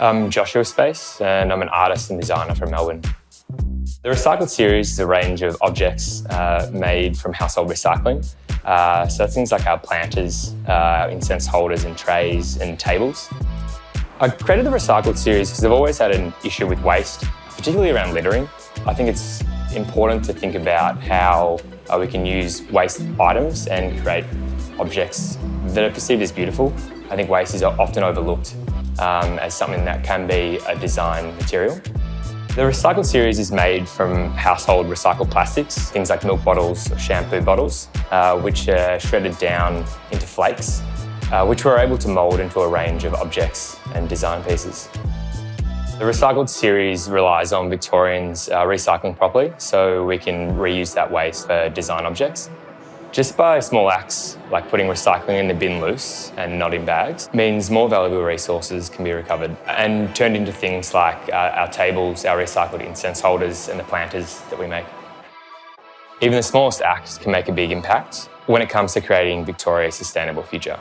I'm Joshua Space and I'm an artist and designer from Melbourne. The Recycled series is a range of objects uh, made from household recycling. Uh, so that's things like our planters, uh, incense holders and trays and tables. I created the Recycled series because I've always had an issue with waste, particularly around littering. I think it's important to think about how uh, we can use waste items and create objects that are perceived as beautiful. I think waste is often overlooked um, as something that can be a design material. The Recycled series is made from household recycled plastics, things like milk bottles or shampoo bottles, uh, which are shredded down into flakes, uh, which we're able to mould into a range of objects and design pieces. The Recycled series relies on Victorians uh, recycling properly, so we can reuse that waste for design objects. Just by small acts, like putting recycling in the bin loose and not in bags, means more valuable resources can be recovered and turned into things like uh, our tables, our recycled incense holders and the planters that we make. Even the smallest act can make a big impact when it comes to creating Victoria's sustainable future.